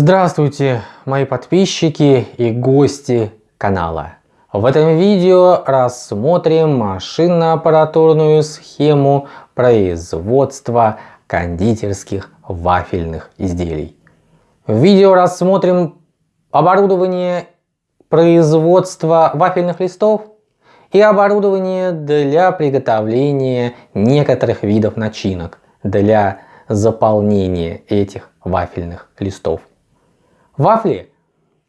Здравствуйте, мои подписчики и гости канала. В этом видео рассмотрим машинно-аппаратурную схему производства кондитерских вафельных изделий. В видео рассмотрим оборудование производства вафельных листов и оборудование для приготовления некоторых видов начинок для заполнения этих вафельных листов. Вафли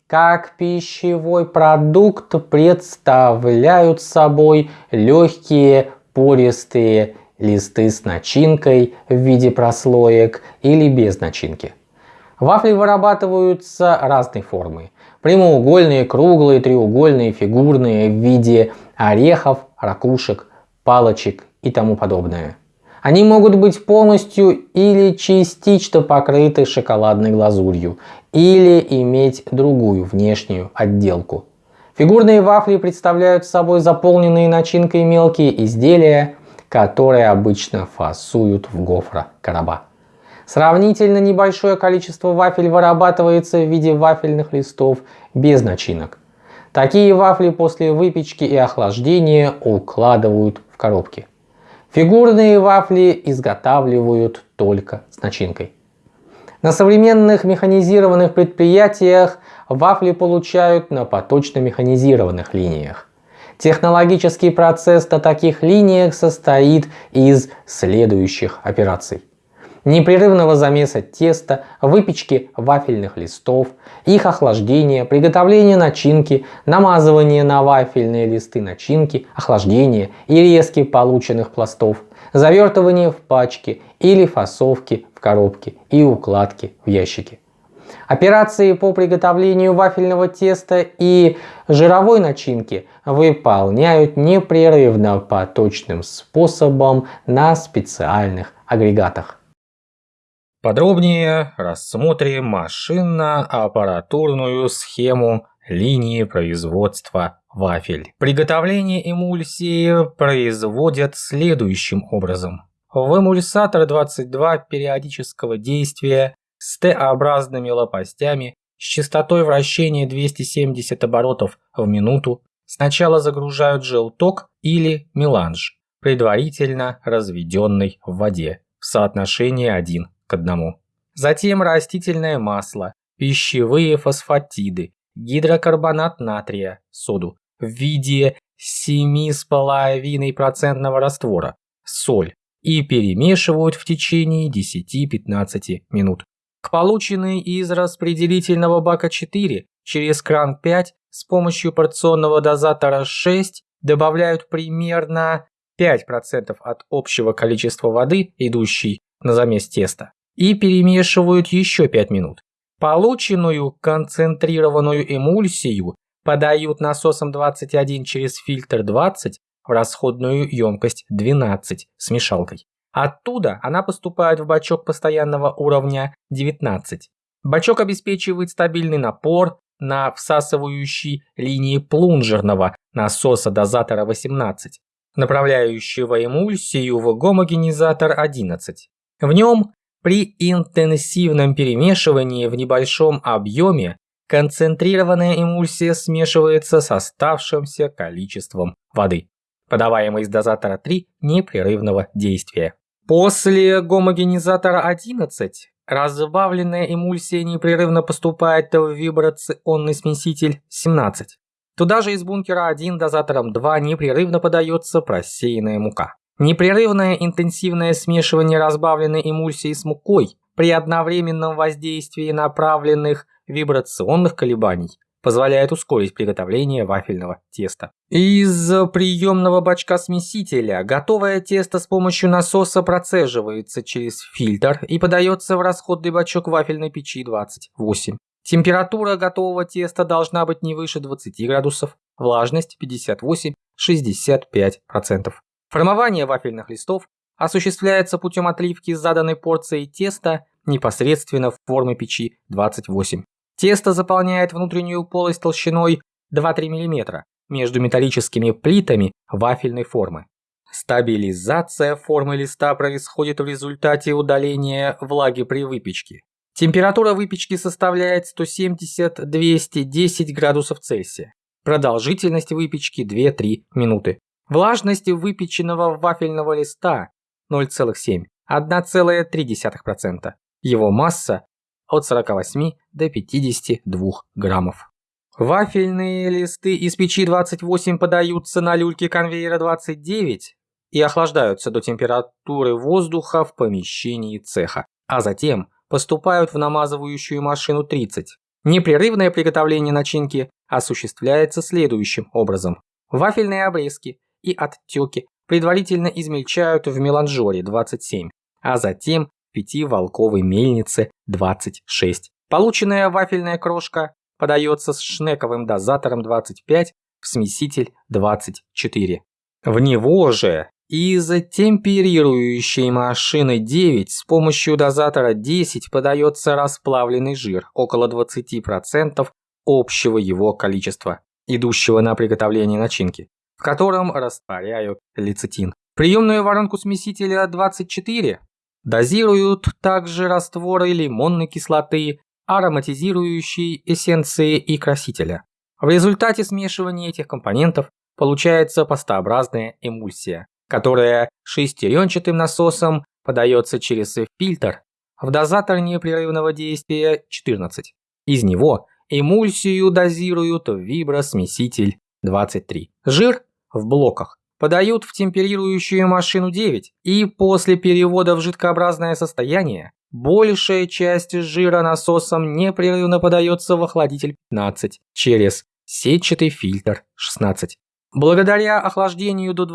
как пищевой продукт представляют собой легкие пористые листы с начинкой в виде прослоек или без начинки. Вафли вырабатываются разной формы. Прямоугольные, круглые, треугольные, фигурные в виде орехов, ракушек, палочек и тому подобное. Они могут быть полностью или частично покрыты шоколадной глазурью или иметь другую внешнюю отделку. Фигурные вафли представляют собой заполненные начинкой мелкие изделия, которые обычно фасуют в гофрокороба. Сравнительно небольшое количество вафель вырабатывается в виде вафельных листов без начинок. Такие вафли после выпечки и охлаждения укладывают в коробки. Фигурные вафли изготавливают только с начинкой. На современных механизированных предприятиях вафли получают на поточно механизированных линиях. Технологический процесс на таких линиях состоит из следующих операций. Непрерывного замеса теста, выпечки вафельных листов, их охлаждения, приготовления начинки, намазывания на вафельные листы начинки, охлаждения и резки полученных пластов, завертывание в пачки или фасовки в коробки и укладки в ящики. Операции по приготовлению вафельного теста и жировой начинки выполняют непрерывно поточным способом на специальных агрегатах. Подробнее рассмотрим машинно-аппаратурную схему линии производства вафель. Приготовление эмульсии производят следующим образом. В эмульсатор 22 периодического действия с Т-образными лопастями с частотой вращения 270 оборотов в минуту сначала загружают желток или меланж, предварительно разведенный в воде в соотношении 1 к одному. Затем растительное масло, пищевые фосфатиды, гидрокарбонат натрия, соду в виде 7,5% раствора, соль и перемешивают в течение 10-15 минут. К полученной из распределительного бака 4 через кран 5 с помощью порционного дозатора 6 добавляют примерно 5% от общего количества воды, идущей на замес теста и перемешивают еще 5 минут. Полученную концентрированную эмульсию подают насосом 21 через фильтр 20 в расходную емкость 12 с мешалкой. Оттуда она поступает в бачок постоянного уровня 19. Бачок обеспечивает стабильный напор на всасывающей линии плунжерного насоса дозатора 18, направляющего эмульсию в гомогенизатор 11. В нем при интенсивном перемешивании в небольшом объеме концентрированная эмульсия смешивается с оставшимся количеством воды, подаваемой из дозатора 3 непрерывного действия. После гомогенизатора 11 разбавленная эмульсия непрерывно поступает в вибрационный смеситель 17. Туда же из бункера 1 дозатором 2 непрерывно подается просеянная мука. Непрерывное интенсивное смешивание разбавленной эмульсии с мукой при одновременном воздействии направленных вибрационных колебаний позволяет ускорить приготовление вафельного теста. Из приемного бачка смесителя готовое тесто с помощью насоса процеживается через фильтр и подается в расходный бачок вафельной печи 28. Температура готового теста должна быть не выше 20 градусов, влажность 58-65%. Формование вафельных листов осуществляется путем отливки заданной порции теста непосредственно в форме печи 28. Тесто заполняет внутреннюю полость толщиной 2-3 мм между металлическими плитами вафельной формы. Стабилизация формы листа происходит в результате удаления влаги при выпечке. Температура выпечки составляет 170-210 градусов Цельсия. Продолжительность выпечки 2-3 минуты. Влажность выпеченного вафельного листа 0,7, 1,3%. Его масса от 48 до 52 граммов. Вафельные листы из печи 28 подаются на люльке конвейера 29 и охлаждаются до температуры воздуха в помещении цеха, а затем поступают в намазывающую машину 30. Непрерывное приготовление начинки осуществляется следующим образом. Вафельные обрезки и оттеки предварительно измельчают в меланжоре 27, а затем в пятиволковой мельнице 26. Полученная вафельная крошка подается с шнековым дозатором 25 в смеситель 24. В него же из темперирующей машины 9 с помощью дозатора 10 подается расплавленный жир, около 20% общего его количества, идущего на приготовление начинки, в котором растворяют лецитин. Приемную воронку смесителя 24 дозируют также растворы лимонной кислоты, ароматизирующей эссенции и красителя. В результате смешивания этих компонентов получается пастообразная эмульсия, которая шестеренчатым насосом подается через фильтр в дозатор непрерывного действия 14. Из него эмульсию дозируют в вибросмеситель 23. Жир в блоках подают в темперирующую машину 9 и после перевода в жидкообразное состояние Большая часть жира насосом непрерывно подается в охладитель 15 через сетчатый фильтр 16. Благодаря охлаждению до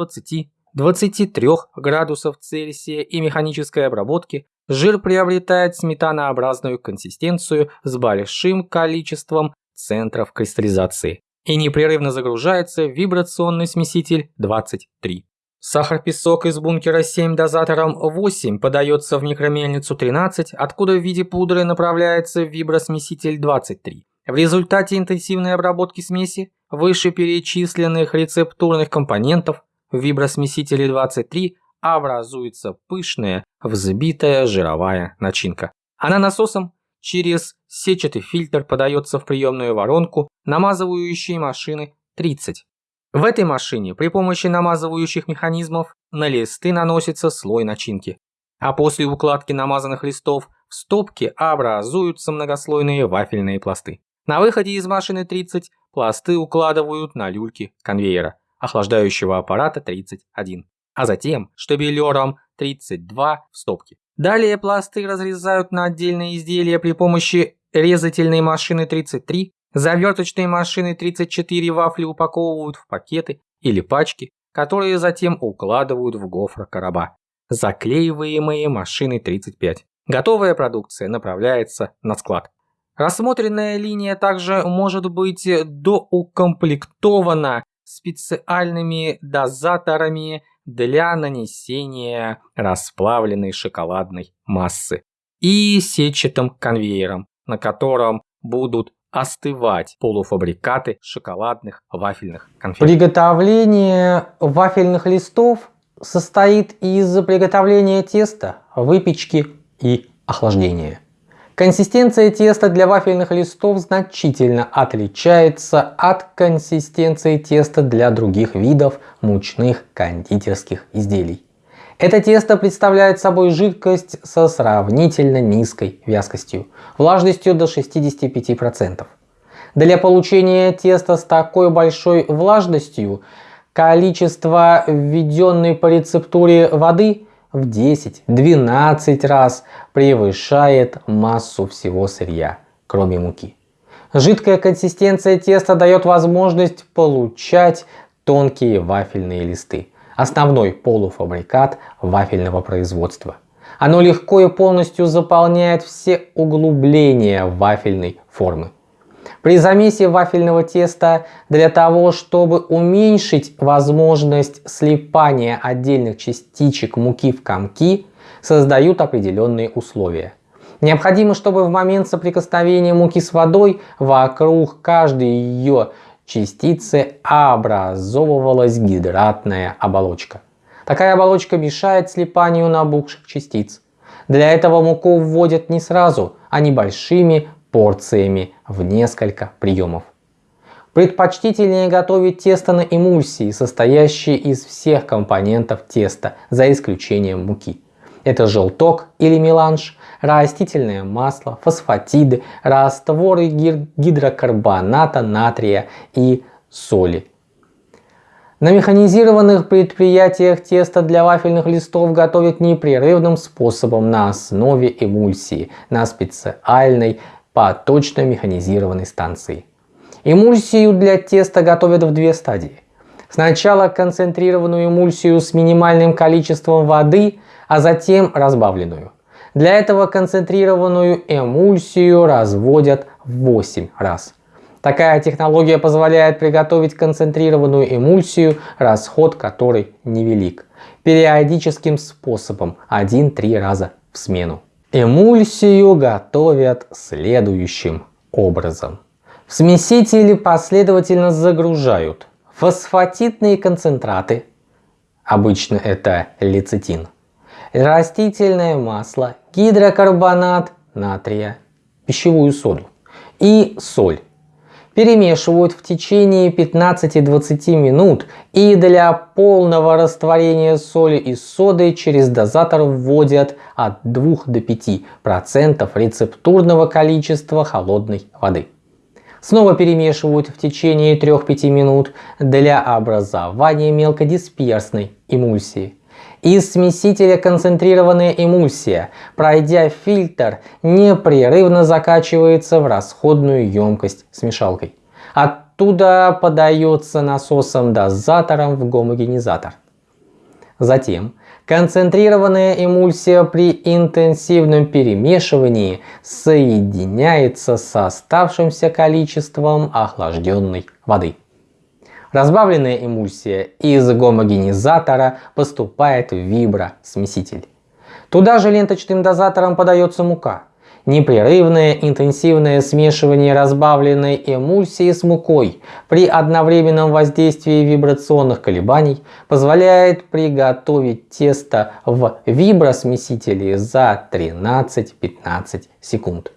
20-23 градусов Цельсия и механической обработке жир приобретает сметанообразную консистенцию с большим количеством центров кристаллизации и непрерывно загружается в вибрационный смеситель 23. Сахар-песок из бункера 7 дозатором 8 подается в микромельницу 13, откуда в виде пудры направляется в вибросмеситель 23. В результате интенсивной обработки смеси вышеперечисленных рецептурных компонентов в вибросмесителе 23 образуется пышная взбитая жировая начинка. Она насосом через сетчатый фильтр подается в приемную воронку намазывающей машины 30. В этой машине при помощи намазывающих механизмов на листы наносится слой начинки, а после укладки намазанных листов в стопке образуются многослойные вафельные пласты. На выходе из машины 30 пласты укладывают на люльки конвейера, охлаждающего аппарата 31, а затем штабелером 32 в стопке. Далее пласты разрезают на отдельные изделия при помощи резательной машины 33 Заверточные машины 34 вафли упаковывают в пакеты или пачки, которые затем укладывают в гофр короба. Заклеиваемые машины 35. Готовая продукция направляется на склад. Рассмотренная линия также может быть доукомплектована специальными дозаторами для нанесения расплавленной шоколадной массы и сетчатым конвейером, на котором будут остывать полуфабрикаты шоколадных вафельных конфет. Приготовление вафельных листов состоит из приготовления теста, выпечки и охлаждения. Консистенция теста для вафельных листов значительно отличается от консистенции теста для других видов мучных кондитерских изделий. Это тесто представляет собой жидкость со сравнительно низкой вязкостью, влажностью до 65%. Для получения теста с такой большой влажностью количество введенной по рецептуре воды в 10-12 раз превышает массу всего сырья, кроме муки. Жидкая консистенция теста дает возможность получать тонкие вафельные листы основной полуфабрикат вафельного производства. Оно легко и полностью заполняет все углубления вафельной формы. При замесе вафельного теста для того, чтобы уменьшить возможность слипания отдельных частичек муки в комки, создают определенные условия. Необходимо, чтобы в момент соприкосновения муки с водой вокруг каждой ее частицы образовывалась гидратная оболочка. Такая оболочка мешает слипанию набухших частиц. Для этого муку вводят не сразу, а небольшими порциями в несколько приемов. Предпочтительнее готовить тесто на эмульсии, состоящие из всех компонентов теста, за исключением муки. Это желток или меланж, растительное масло, фосфатиды, растворы гидрокарбоната натрия и соли. На механизированных предприятиях тесто для вафельных листов готовят непрерывным способом на основе эмульсии на специальной поточно механизированной станции. Эмульсию для теста готовят в две стадии. Сначала концентрированную эмульсию с минимальным количеством воды, а затем разбавленную. Для этого концентрированную эмульсию разводят в 8 раз. Такая технология позволяет приготовить концентрированную эмульсию, расход которой невелик, периодическим способом 1-3 раза в смену. Эмульсию готовят следующим образом. В смесители последовательно загружают фосфатитные концентраты, обычно это лецитин, растительное масло, гидрокарбонат натрия, пищевую соду и соль. Перемешивают в течение 15-20 минут и для полного растворения соли и соды через дозатор вводят от 2 до 5% рецептурного количества холодной воды. Снова перемешивают в течение 3-5 минут для образования мелкодисперсной эмульсии. Из смесителя концентрированная эмульсия, пройдя фильтр, непрерывно закачивается в расходную емкость с мешалкой. Оттуда подается насосом-дозатором в гомогенизатор. Затем Концентрированная эмульсия при интенсивном перемешивании соединяется с оставшимся количеством охлажденной воды. Разбавленная эмульсия из гомогенизатора поступает в вибросмеситель. Туда же ленточным дозатором подается мука. Непрерывное интенсивное смешивание разбавленной эмульсии с мукой при одновременном воздействии вибрационных колебаний позволяет приготовить тесто в вибросмесителе за 13-15 секунд.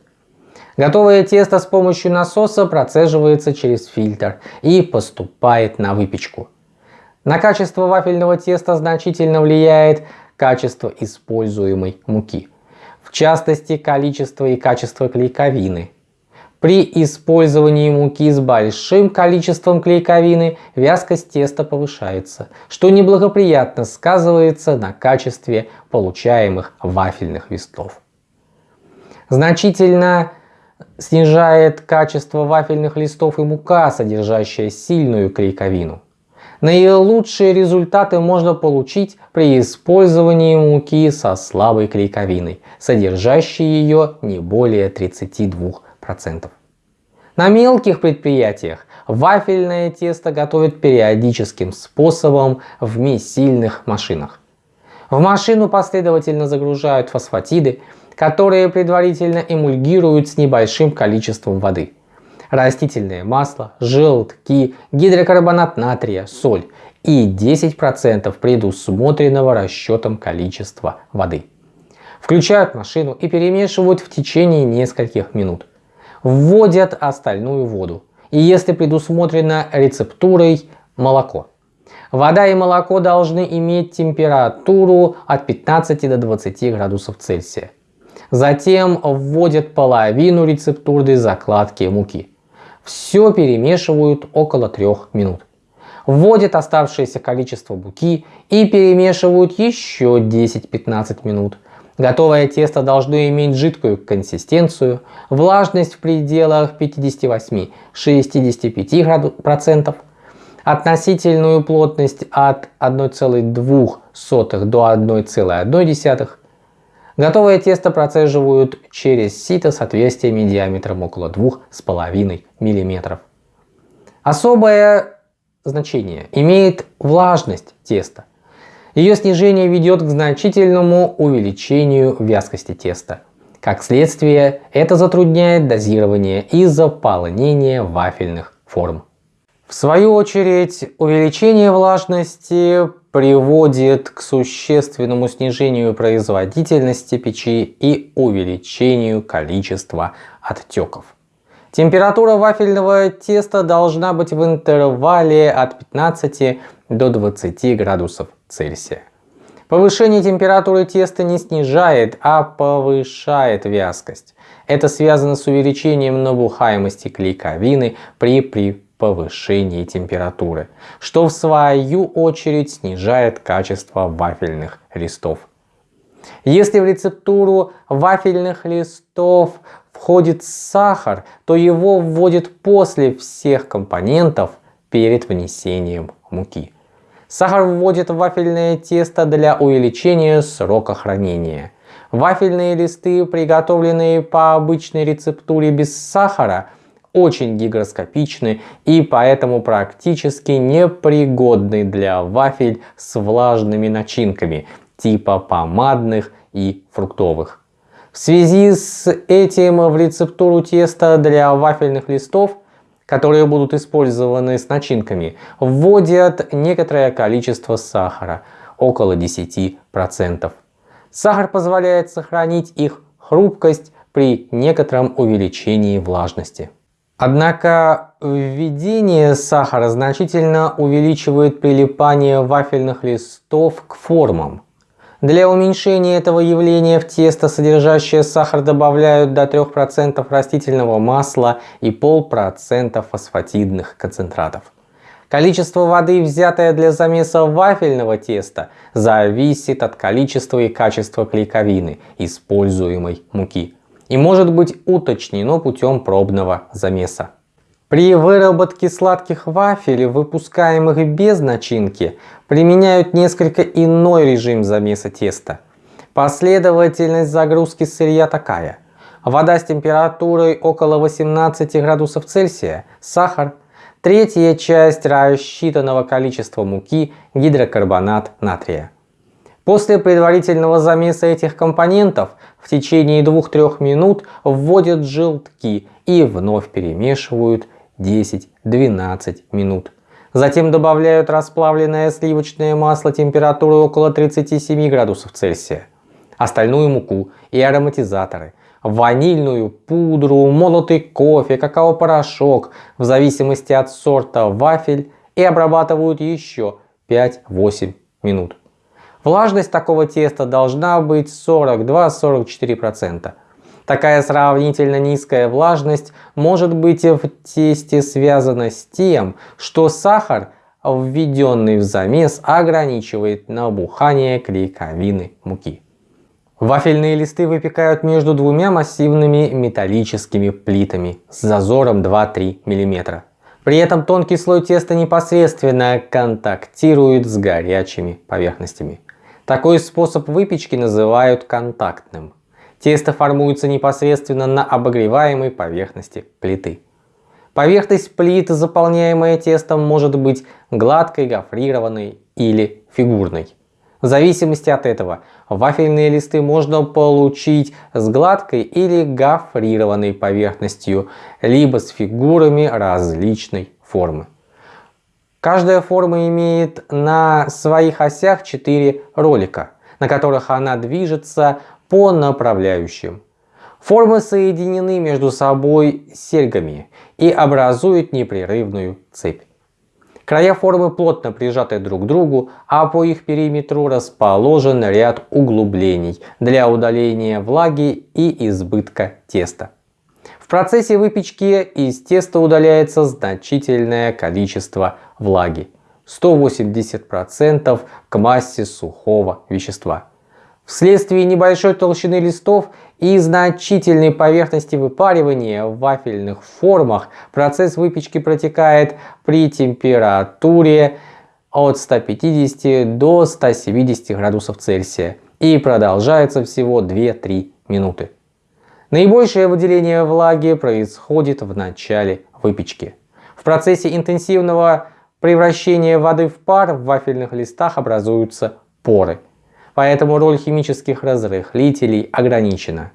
Готовое тесто с помощью насоса процеживается через фильтр и поступает на выпечку. На качество вафельного теста значительно влияет качество используемой муки в частности количество и качество клейковины. При использовании муки с большим количеством клейковины вязкость теста повышается, что неблагоприятно сказывается на качестве получаемых вафельных листов. Значительно снижает качество вафельных листов и мука, содержащая сильную клейковину. Наилучшие результаты можно получить при использовании муки со слабой клейковиной, содержащей ее не более 32%. На мелких предприятиях вафельное тесто готовят периодическим способом в месильных машинах. В машину последовательно загружают фосфатиды, которые предварительно эмульгируют с небольшим количеством воды растительное масло, желтки, гидрокарбонат натрия, соль и 10% предусмотренного расчетом количества воды. Включают машину и перемешивают в течение нескольких минут. Вводят остальную воду и если предусмотрено рецептурой молоко. Вода и молоко должны иметь температуру от 15 до 20 градусов Цельсия. Затем вводят половину рецептурной закладки муки. Все перемешивают около 3 минут. Вводят оставшееся количество буки и перемешивают еще 10-15 минут. Готовое тесто должно иметь жидкую консистенцию, влажность в пределах 58-65%, относительную плотность от 1,2 до 1,1 Готовое тесто процеживают через сито с отверстиями диаметром около 2,5 мм. Особое значение имеет влажность теста. Ее снижение ведет к значительному увеличению вязкости теста. Как следствие, это затрудняет дозирование и заполнение вафельных форм. В свою очередь, увеличение влажности приводит к существенному снижению производительности печи и увеличению количества отеков. Температура вафельного теста должна быть в интервале от 15 до 20 градусов Цельсия. Повышение температуры теста не снижает, а повышает вязкость. Это связано с увеличением набухаемости клейковины при, при повышении температуры, что в свою очередь снижает качество вафельных листов. Если в рецептуру вафельных листов входит сахар, то его вводят после всех компонентов перед внесением муки. Сахар вводит в вафельное тесто для увеличения срока хранения. Вафельные листы, приготовленные по обычной рецептуре без сахара, очень гигроскопичны и поэтому практически непригодны для вафель с влажными начинками типа помадных и фруктовых. В связи с этим в рецептуру теста для вафельных листов которые будут использованы с начинками, вводят некоторое количество сахара, около 10%. Сахар позволяет сохранить их хрупкость при некотором увеличении влажности. Однако введение сахара значительно увеличивает прилипание вафельных листов к формам, для уменьшения этого явления в тесто, содержащее сахар, добавляют до 3% растительного масла и полпроцента фосфатидных концентратов. Количество воды, взятое для замеса вафельного теста, зависит от количества и качества клейковины, используемой муки, и может быть уточнено путем пробного замеса. При выработке сладких вафель, выпускаемых без начинки, применяют несколько иной режим замеса теста. Последовательность загрузки сырья такая. Вода с температурой около 18 градусов Цельсия, сахар, третья часть рассчитанного количества муки, гидрокарбонат натрия. После предварительного замеса этих компонентов в течение 2-3 минут вводят желтки и вновь перемешивают 10-12 минут. Затем добавляют расплавленное сливочное масло температурой около 37 градусов Цельсия, остальную муку и ароматизаторы, ванильную пудру, молотый кофе, какао-порошок в зависимости от сорта вафель и обрабатывают еще 5-8 минут. Влажность такого теста должна быть 42-44%. Такая сравнительно низкая влажность может быть в тесте связана с тем, что сахар, введенный в замес, ограничивает набухание клейковины муки. Вафельные листы выпекают между двумя массивными металлическими плитами с зазором 2-3 мм. При этом тонкий слой теста непосредственно контактирует с горячими поверхностями. Такой способ выпечки называют контактным. Тесто формуется непосредственно на обогреваемой поверхности плиты. Поверхность плиты, заполняемая тестом, может быть гладкой, гофрированной или фигурной. В зависимости от этого вафельные листы можно получить с гладкой или гофрированной поверхностью, либо с фигурами различной формы. Каждая форма имеет на своих осях 4 ролика, на которых она движется по направляющим. Формы соединены между собой серьгами и образуют непрерывную цепь. Края формы плотно прижаты друг к другу, а по их периметру расположен ряд углублений для удаления влаги и избытка теста. В процессе выпечки из теста удаляется значительное количество влаги – 180% к массе сухого вещества. Вследствие небольшой толщины листов и значительной поверхности выпаривания в вафельных формах процесс выпечки протекает при температуре от 150 до 170 градусов Цельсия и продолжается всего 2-3 минуты. Наибольшее выделение влаги происходит в начале выпечки. В процессе интенсивного превращения воды в пар в вафельных листах образуются поры поэтому роль химических разрыхлителей ограничена.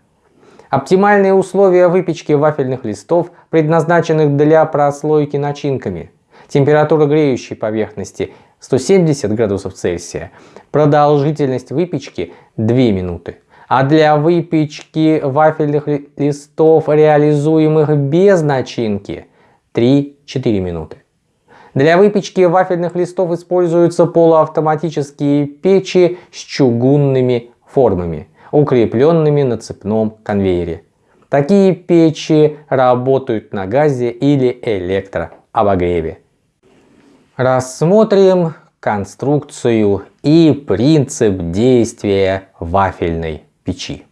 Оптимальные условия выпечки вафельных листов, предназначенных для прослойки начинками. температура греющей поверхности 170 градусов Цельсия, продолжительность выпечки 2 минуты. А для выпечки вафельных листов, реализуемых без начинки, 3-4 минуты. Для выпечки вафельных листов используются полуавтоматические печи с чугунными формами, укрепленными на цепном конвейере. Такие печи работают на газе или электрообогреве. Рассмотрим конструкцию и принцип действия вафельной печи.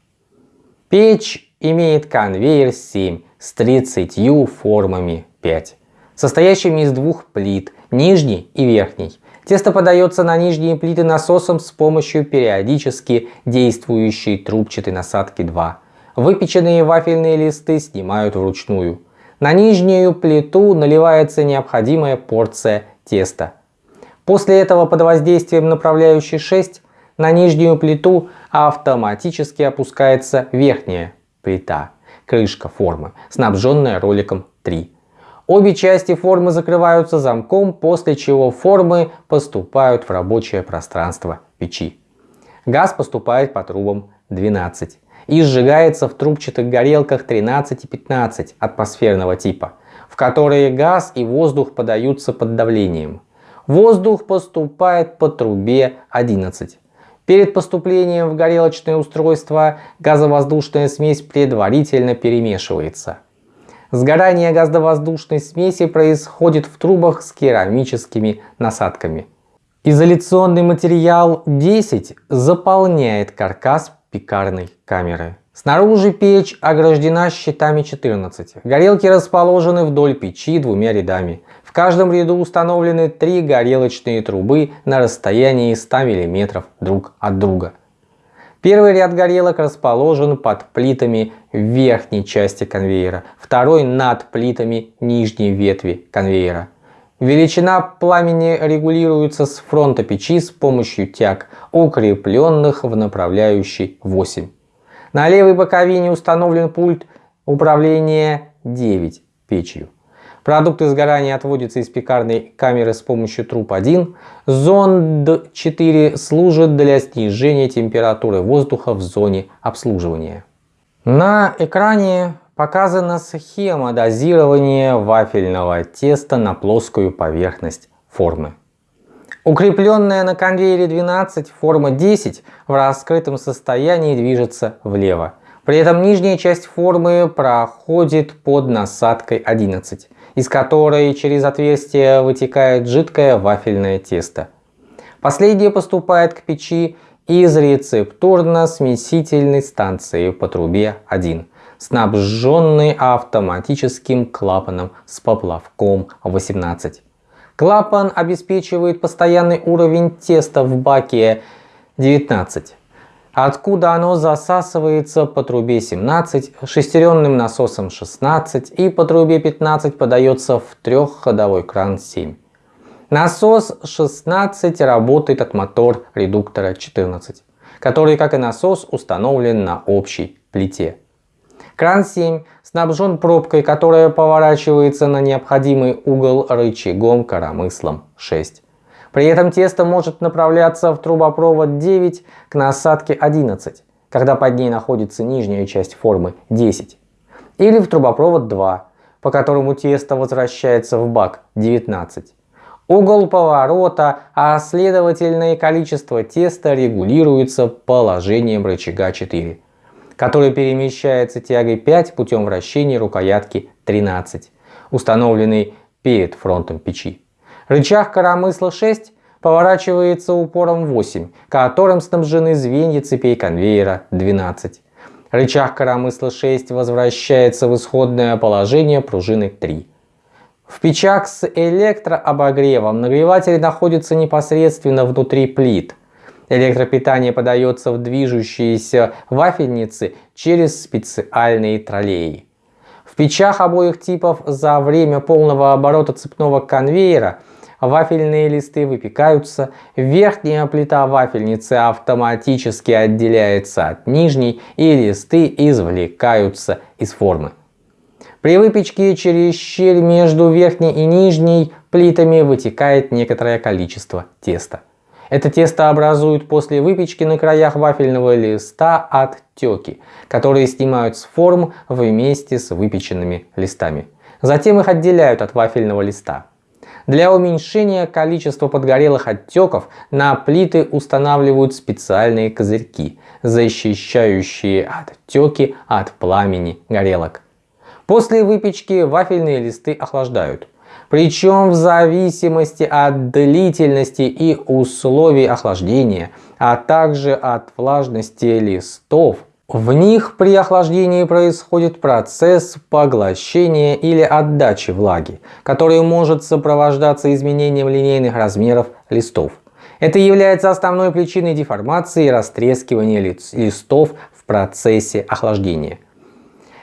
Печь имеет конвейер 7 с 30 формами 5, состоящими из двух плит, нижней и верхней. Тесто подается на нижние плиты насосом с помощью периодически действующей трубчатой насадки 2. Выпеченные вафельные листы снимают вручную. На нижнюю плиту наливается необходимая порция теста. После этого под воздействием направляющей 6 на нижнюю плиту автоматически опускается верхняя плита, крышка формы, снабженная роликом 3. Обе части формы закрываются замком, после чего формы поступают в рабочее пространство печи. Газ поступает по трубам 12 и сжигается в трубчатых горелках 13 и 15 атмосферного типа, в которые газ и воздух подаются под давлением. Воздух поступает по трубе 11. Перед поступлением в горелочное устройство газовоздушная смесь предварительно перемешивается. Сгорание газовоздушной смеси происходит в трубах с керамическими насадками. Изоляционный материал 10 заполняет каркас пекарной камеры. Снаружи печь ограждена щитами 14. Горелки расположены вдоль печи двумя рядами. В каждом ряду установлены три горелочные трубы на расстоянии 100 мм друг от друга. Первый ряд горелок расположен под плитами верхней части конвейера, второй над плитами нижней ветви конвейера. Величина пламени регулируется с фронта печи с помощью тяг, укрепленных в направляющей 8. На левой боковине установлен пульт управления 9 печью. Продукты сгорания отводятся из пекарной камеры с помощью труб 1. Зонд 4 служит для снижения температуры воздуха в зоне обслуживания. На экране показана схема дозирования вафельного теста на плоскую поверхность формы. Укрепленная на конвейере 12 форма 10 в раскрытом состоянии движется влево. При этом нижняя часть формы проходит под насадкой 11 из которой через отверстие вытекает жидкое вафельное тесто. Последнее поступает к печи из рецептурно-смесительной станции по трубе 1, снабженной автоматическим клапаном с поплавком 18. Клапан обеспечивает постоянный уровень теста в баке 19 откуда оно засасывается по трубе 17, шестеренным насосом 16 и по трубе 15 подается в трехходовой кран 7. Насос 16 работает от мотор редуктора 14, который, как и насос, установлен на общей плите. Кран 7 снабжен пробкой, которая поворачивается на необходимый угол рычагом коромыслом 6. При этом тесто может направляться в трубопровод 9 к насадке 11, когда под ней находится нижняя часть формы 10. Или в трубопровод 2, по которому тесто возвращается в бак 19. Угол поворота, а следовательно и количество теста регулируется положением рычага 4, который перемещается тягой 5 путем вращения рукоятки 13, установленной перед фронтом печи. Рычаг коромысла 6 поворачивается упором 8, которым снабжены звенья цепей конвейера 12. Рычаг коромысла 6 возвращается в исходное положение пружины 3. В печах с электрообогревом нагреватель находится непосредственно внутри плит. Электропитание подается в движущиеся вафельницы через специальные троллеи. В печах обоих типов за время полного оборота цепного конвейера вафельные листы выпекаются, верхняя плита вафельницы автоматически отделяется от нижней и листы извлекаются из формы. При выпечке через щель между верхней и нижней плитами вытекает некоторое количество теста. Это тесто образует после выпечки на краях вафельного листа оттеки, которые снимают с форм вместе с выпеченными листами. Затем их отделяют от вафельного листа. Для уменьшения количества подгорелых оттеков на плиты устанавливают специальные козырьки, защищающие оттеки от пламени горелок. После выпечки вафельные листы охлаждают. Причем в зависимости от длительности и условий охлаждения, а также от влажности листов, в них при охлаждении происходит процесс поглощения или отдачи влаги, который может сопровождаться изменением линейных размеров листов. Это является основной причиной деформации и растрескивания листов в процессе охлаждения.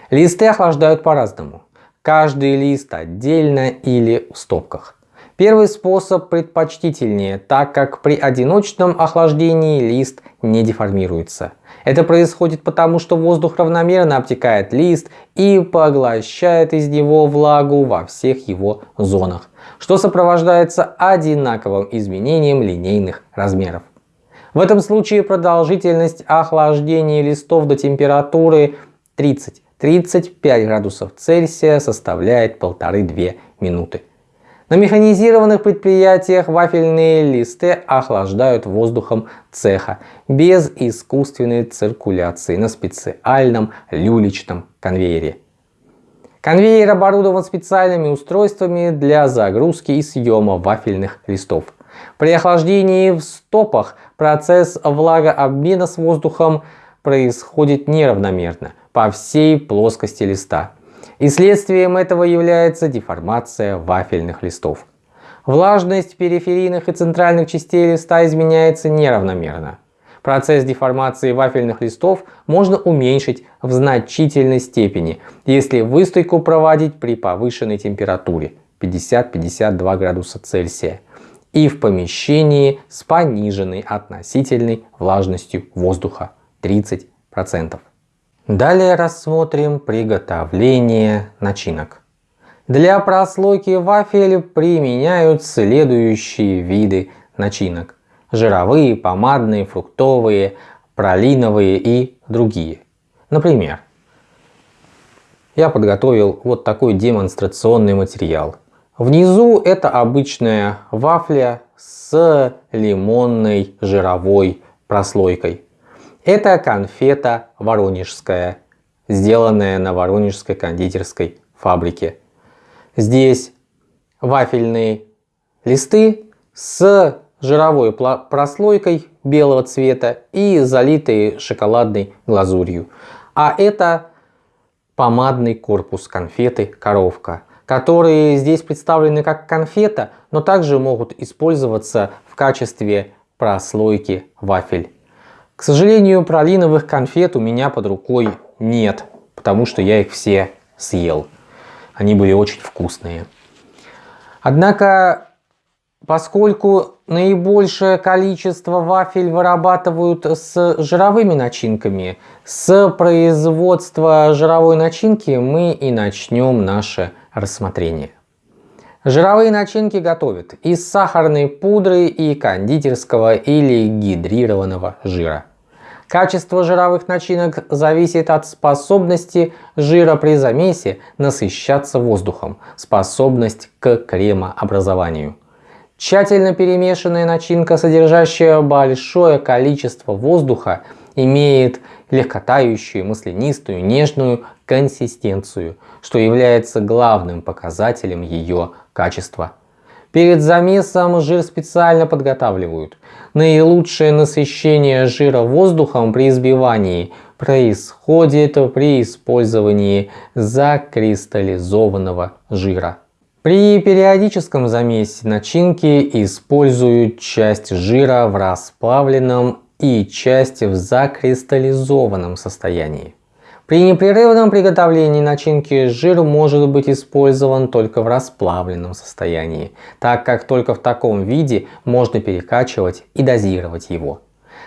Листы охлаждают по-разному. Каждый лист отдельно или в стопках. Первый способ предпочтительнее, так как при одиночном охлаждении лист не деформируется. Это происходит потому, что воздух равномерно обтекает лист и поглощает из него влагу во всех его зонах, что сопровождается одинаковым изменением линейных размеров. В этом случае продолжительность охлаждения листов до температуры 30 35 градусов Цельсия составляет 1,5-2 минуты. На механизированных предприятиях вафельные листы охлаждают воздухом цеха без искусственной циркуляции на специальном люлечном конвейере. Конвейер оборудован специальными устройствами для загрузки и съема вафельных листов. При охлаждении в стопах процесс влагообмена с воздухом происходит неравномерно по всей плоскости листа. И следствием этого является деформация вафельных листов. Влажность периферийных и центральных частей листа изменяется неравномерно. Процесс деформации вафельных листов можно уменьшить в значительной степени, если выстойку проводить при повышенной температуре 50-52 градуса Цельсия и в помещении с пониженной относительной влажностью воздуха 30%. Далее рассмотрим приготовление начинок. Для прослойки вафель применяют следующие виды начинок. Жировые, помадные, фруктовые, пролиновые и другие. Например, я подготовил вот такой демонстрационный материал. Внизу это обычная вафля с лимонной жировой прослойкой. Это конфета воронежская, сделанная на воронежской кондитерской фабрике. Здесь вафельные листы с жировой прослойкой белого цвета и залитые шоколадной глазурью. А это помадный корпус конфеты коровка, которые здесь представлены как конфета, но также могут использоваться в качестве прослойки вафель. К сожалению, пролиновых конфет у меня под рукой нет, потому что я их все съел. Они были очень вкусные. Однако, поскольку наибольшее количество вафель вырабатывают с жировыми начинками, с производства жировой начинки мы и начнем наше рассмотрение. Жировые начинки готовят из сахарной пудры и кондитерского или гидрированного жира. Качество жировых начинок зависит от способности жира при замесе насыщаться воздухом, способность к кремообразованию. Тщательно перемешанная начинка, содержащая большое количество воздуха, имеет легкотающую, маслянистую, нежную консистенцию, что является главным показателем ее качества. Перед замесом жир специально подготавливают. Наилучшее насыщение жира воздухом при избивании происходит при использовании закристаллизованного жира. При периодическом замесе начинки используют часть жира в расплавленном и часть в закристаллизованном состоянии. При непрерывном приготовлении начинки жир может быть использован только в расплавленном состоянии, так как только в таком виде можно перекачивать и дозировать его.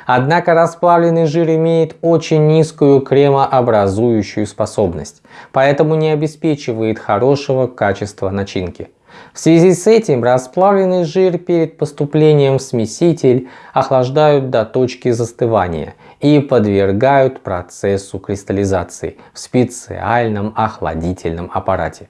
Однако расплавленный жир имеет очень низкую кремообразующую способность, поэтому не обеспечивает хорошего качества начинки. В связи с этим расплавленный жир перед поступлением в смеситель охлаждают до точки застывания и подвергают процессу кристаллизации в специальном охладительном аппарате.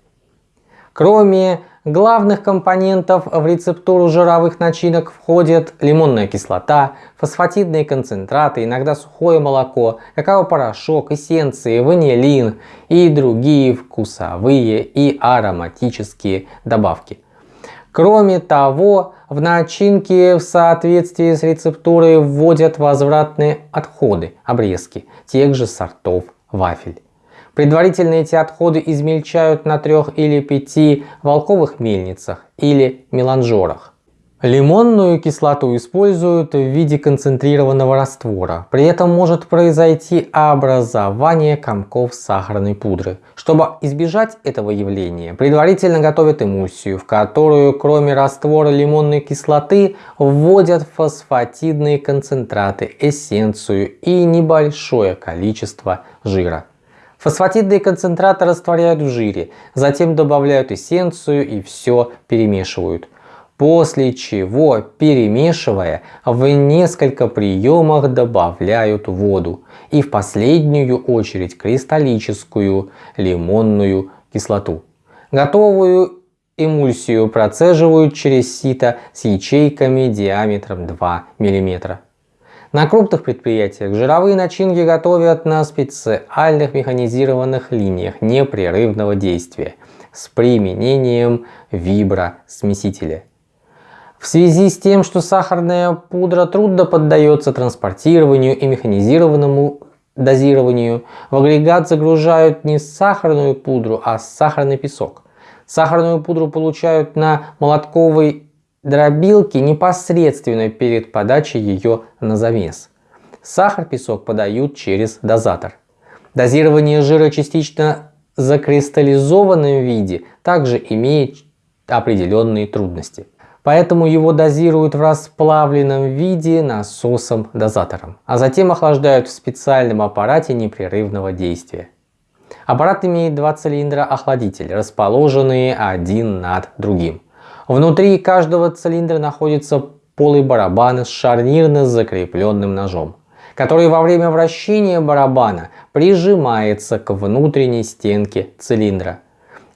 Кроме главных компонентов в рецептуру жировых начинок входят лимонная кислота, фосфатидные концентраты, иногда сухое молоко, какао-порошок, эссенции, ванилин и другие вкусовые и ароматические добавки. Кроме того, в начинке в соответствии с рецептурой вводят возвратные отходы, обрезки тех же сортов вафель. Предварительно эти отходы измельчают на трех или пяти волковых мельницах или меланжерах. Лимонную кислоту используют в виде концентрированного раствора. При этом может произойти образование комков сахарной пудры. Чтобы избежать этого явления, предварительно готовят эмульсию, в которую кроме раствора лимонной кислоты вводят фосфатидные концентраты, эссенцию и небольшое количество жира. Фосфатидные концентраты растворяют в жире, затем добавляют эссенцию и все перемешивают. После чего, перемешивая, в несколько приемах добавляют воду и в последнюю очередь кристаллическую лимонную кислоту. Готовую эмульсию процеживают через сито с ячейками диаметром 2 мм. На крупных предприятиях жировые начинки готовят на специальных механизированных линиях непрерывного действия с применением вибросмесителя. В связи с тем, что сахарная пудра трудно поддается транспортированию и механизированному дозированию, в агрегат загружают не сахарную пудру, а сахарный песок. Сахарную пудру получают на молотковой дробилки непосредственно перед подачей ее на замес. Сахар-песок подают через дозатор. Дозирование жира частично закристаллизованном виде также имеет определенные трудности. Поэтому его дозируют в расплавленном виде насосом-дозатором, а затем охлаждают в специальном аппарате непрерывного действия. Аппарат имеет два цилиндра охладитель, расположенные один над другим. Внутри каждого цилиндра находится полый барабан с шарнирно закрепленным ножом, который во время вращения барабана прижимается к внутренней стенке цилиндра.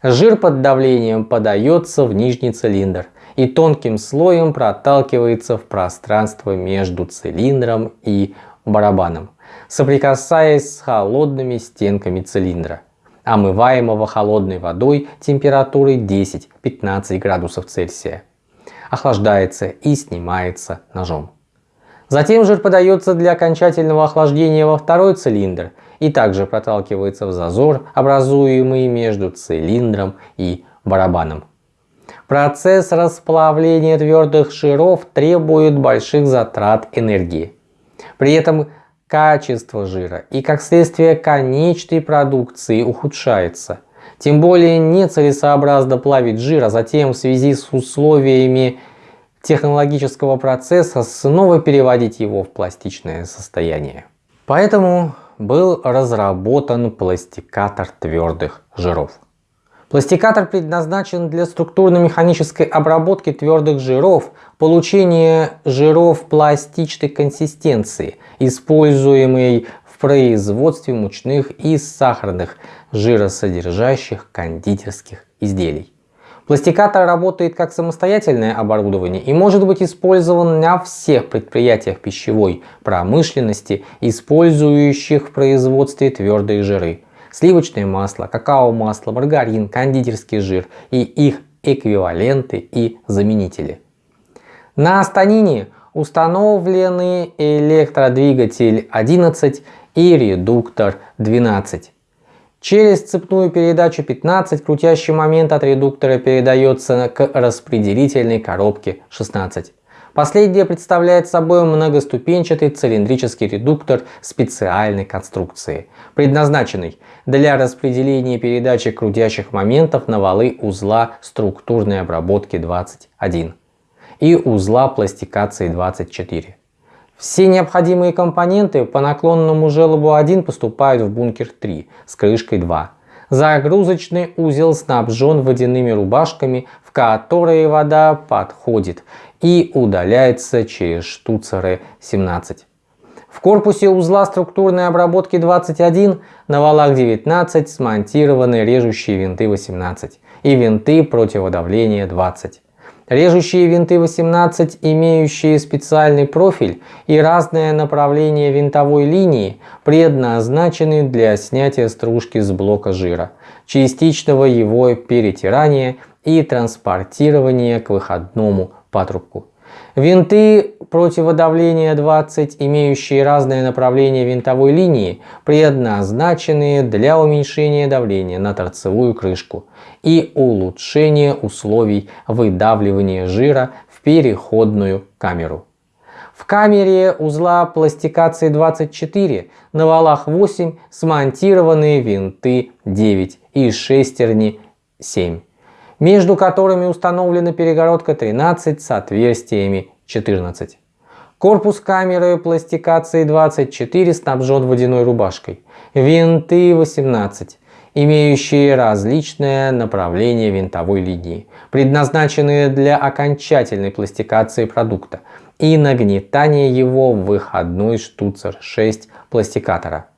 Жир под давлением подается в нижний цилиндр и тонким слоем проталкивается в пространство между цилиндром и барабаном, соприкасаясь с холодными стенками цилиндра омываемого холодной водой температурой 10-15 градусов Цельсия. Охлаждается и снимается ножом. Затем жир подается для окончательного охлаждения во второй цилиндр и также проталкивается в зазор, образуемый между цилиндром и барабаном. Процесс расплавления твердых жиров требует больших затрат энергии. При этом качество жира и как следствие конечной продукции ухудшается. Тем более нецелесообразно плавить жир, а затем в связи с условиями технологического процесса снова переводить его в пластичное состояние. Поэтому был разработан пластикатор твердых жиров. Пластикатор предназначен для структурно-механической обработки твердых жиров, получения жиров пластичной консистенции, используемой в производстве мучных и сахарных жиросодержащих кондитерских изделий. Пластикатор работает как самостоятельное оборудование и может быть использован на всех предприятиях пищевой промышленности, использующих в производстве твердые жиры сливочное масло, какао-масло, маргарин, кондитерский жир и их эквиваленты и заменители. На станине установлены электродвигатель 11 и редуктор 12. Через цепную передачу 15 крутящий момент от редуктора передается к распределительной коробке 16. Последняя представляет собой многоступенчатый цилиндрический редуктор специальной конструкции, предназначенный для распределения передачи крутящих моментов на валы узла структурной обработки 21 и узла пластикации 24. Все необходимые компоненты по наклонному желобу 1 поступают в бункер 3 с крышкой 2. Загрузочный узел снабжен водяными рубашками, в которые вода подходит и удаляется через штуцеры 17. В корпусе узла структурной обработки 21 на валах 19 смонтированы режущие винты 18 и винты противодавления 20. Режущие винты 18, имеющие специальный профиль и разное направление винтовой линии, предназначены для снятия стружки с блока жира, частичного его перетирания и транспортирования к выходному патрубку. Винты противодавления 20, имеющие разное направление винтовой линии, предназначены для уменьшения давления на торцевую крышку и улучшения условий выдавливания жира в переходную камеру. В камере узла пластикации 24 на валах 8 смонтированы винты 9 и шестерни 7 между которыми установлена перегородка 13 с отверстиями 14. Корпус камеры пластикации 24 снабжен водяной рубашкой. Винты 18, имеющие различное направление винтовой линии, предназначенные для окончательной пластикации продукта и нагнетания его в выходной штуцер 6 пластикатора.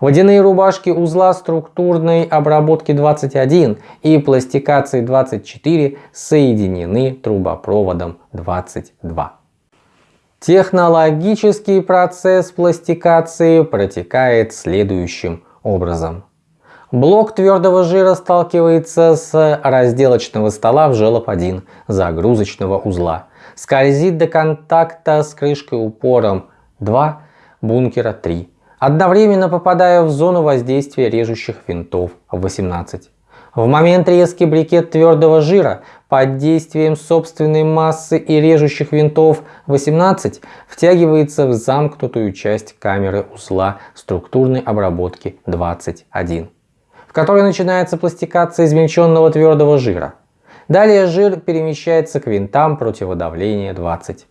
Водяные рубашки узла структурной обработки 21 и пластикации 24 соединены трубопроводом 22. Технологический процесс пластикации протекает следующим образом. Блок твердого жира сталкивается с разделочного стола в желоб 1 загрузочного узла, скользит до контакта с крышкой упором 2 бункера 3 одновременно попадая в зону воздействия режущих винтов 18. В момент резки брикет твердого жира под действием собственной массы и режущих винтов 18 втягивается в замкнутую часть камеры узла структурной обработки 21, в которой начинается пластикация измельченного твердого жира. Далее жир перемещается к винтам противодавления 20.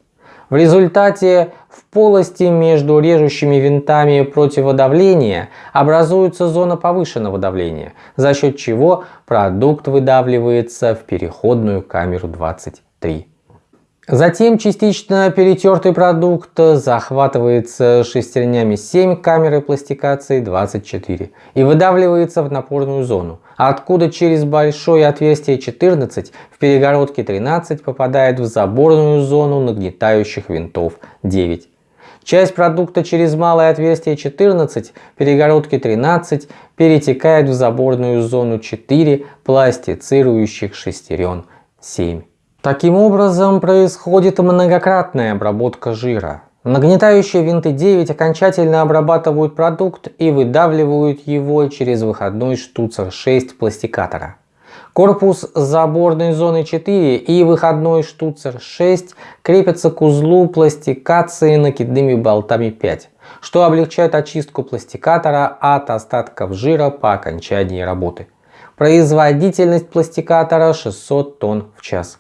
В результате в полости между режущими винтами противодавления образуется зона повышенного давления, за счет чего продукт выдавливается в переходную камеру 23. Затем частично перетертый продукт захватывается шестернями 7 камеры пластикации 24 и выдавливается в напорную зону, откуда через большое отверстие 14 в перегородке 13 попадает в заборную зону нагнетающих винтов 9. Часть продукта через малое отверстие 14 перегородки 13 перетекает в заборную зону 4 пластицирующих шестерен 7. Таким образом происходит многократная обработка жира. Нагнетающие винты 9 окончательно обрабатывают продукт и выдавливают его через выходной штуцер 6 пластикатора. Корпус заборной зоны 4 и выходной штуцер 6 крепятся к узлу пластикации накидными болтами 5, что облегчает очистку пластикатора от остатков жира по окончании работы. Производительность пластикатора 600 тонн в час.